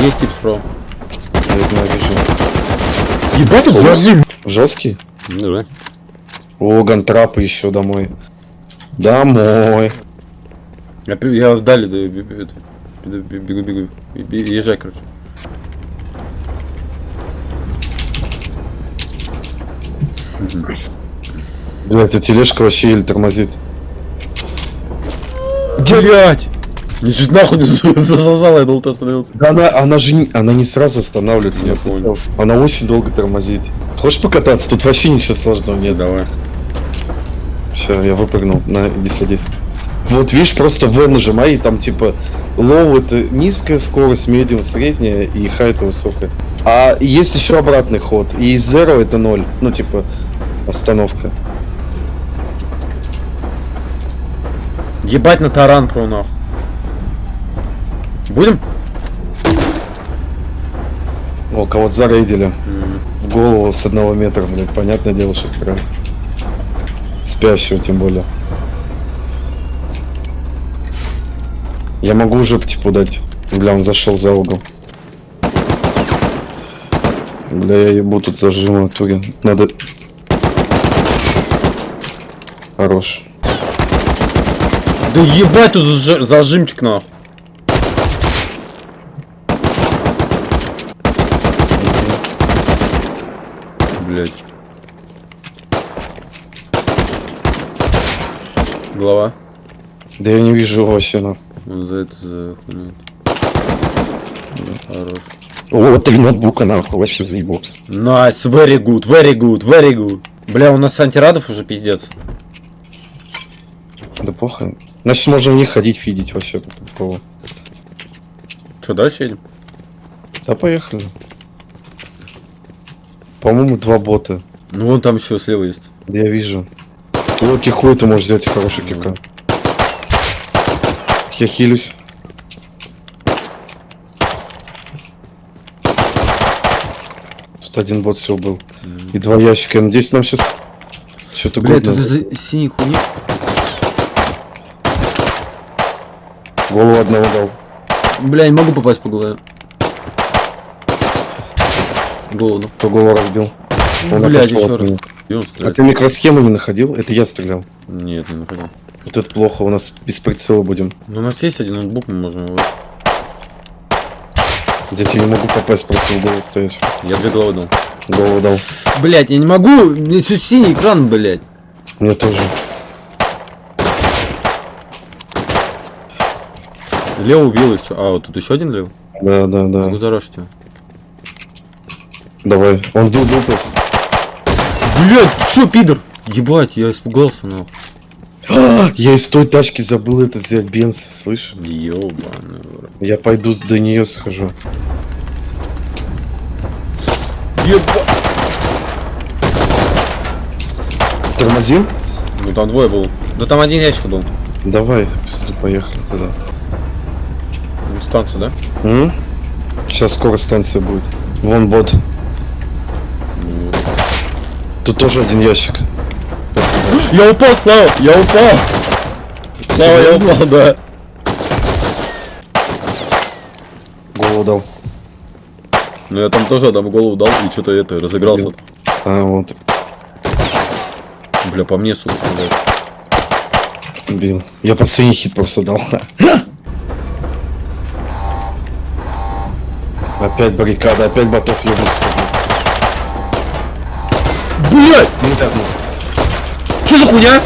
Есть тип справа. Я знаю, вижу. Ебать, тут зажим. Жесткий? Ну да. О, гантрапы еще домой. Домой. Я, я вдали да, бегу, бегу. Бе- бе- Езжай, короче. Блять, а тележка вообще еле тормозит. Блять! Ни чуть нахуй не за- засосала, я думал, ты остановился. Да она, она же не, она не сразу останавливается. Я понял. Она очень долго тормозит. Хочешь покататься? Тут вообще ничего сложного нет. Давай. Все, я выпрыгнул. На, иди садись. Вот видишь, просто В нажимай, и там типа low это низкая скорость, medium средняя, и high это высокая. А есть еще обратный ход. И zero это ноль. Ну типа остановка. Ебать на таран про нахуй. Будем? О, кого-то зарейдили. В голову с одного метра, блядь. Понятное дело, что прям. Спящего тем более. Я могу уже типа дать. Бля, он зашел за угол. Бля, я ебу тут зажиму в итоге. Надо... Хорош. Да ебать тут заж- зажимчик нахуй. Блять. Голова. Да я не вижу его вообще, ну. Он за это за хуйню. Хорош. О, три ноутбука, нахуй, вообще заебался. Nice, very good, very good, very good. Бля, у нас антирадов уже пиздец. Да плохо. Значит, можно в них ходить, фидить вообще. Че, дальше едем? Да поехали. По-моему, два бота. Ну вон там еще слева есть. Я вижу. Ну, кихуй ты можешь сделать хороший кика. Я хилюсь. Тут один бот всего был. И два ящика. Я надеюсь, нам сейчас что-то Бля, годное. тут из-за синей хуйни. Голову одного дал. Бля, не могу попасть по голове. Голову. ну. Кто голову разбил. Он Блядь, отошел еще раз. А ты микросхему не находил? Это я стрелял. Нет, не находил. Вот это плохо, у нас без прицела будем. Ну, у нас есть один ноутбук, мы можем его... Дядь, я не могу попасть просто в голову стоящую. Я две головы дал. Голову дал. Блять, я не могу, мне все синий экран, блять. Мне тоже. Лево убил их, чё? А, вот тут еще один лево? Да, да, да. Могу зарашить его. Давай. Он был просто. Блять, чё, пидор? Ебать, я испугался. А, Я из той тачки забыл это взять бенз, слышь? Ёбаный. Я пойду до нее схожу. Ебать. Тормозим? Ну там двое был. Да там один ящик был. Давай, поехали тогда. Станция, да? М? Сейчас скоро станция будет. Вон бот. Тут тоже один ящик. Я упал, Слава! Я упал! Слава, я упал, да. Голову дал. Ну я там тоже там голову дал и что-то это, разыгрался. А, вот. Бля, по мне, сука, блядь. Бил. Я последний хит просто дал. Опять баррикада, опять ботов ебут. Блять! Не так, ну. Что за хуйня?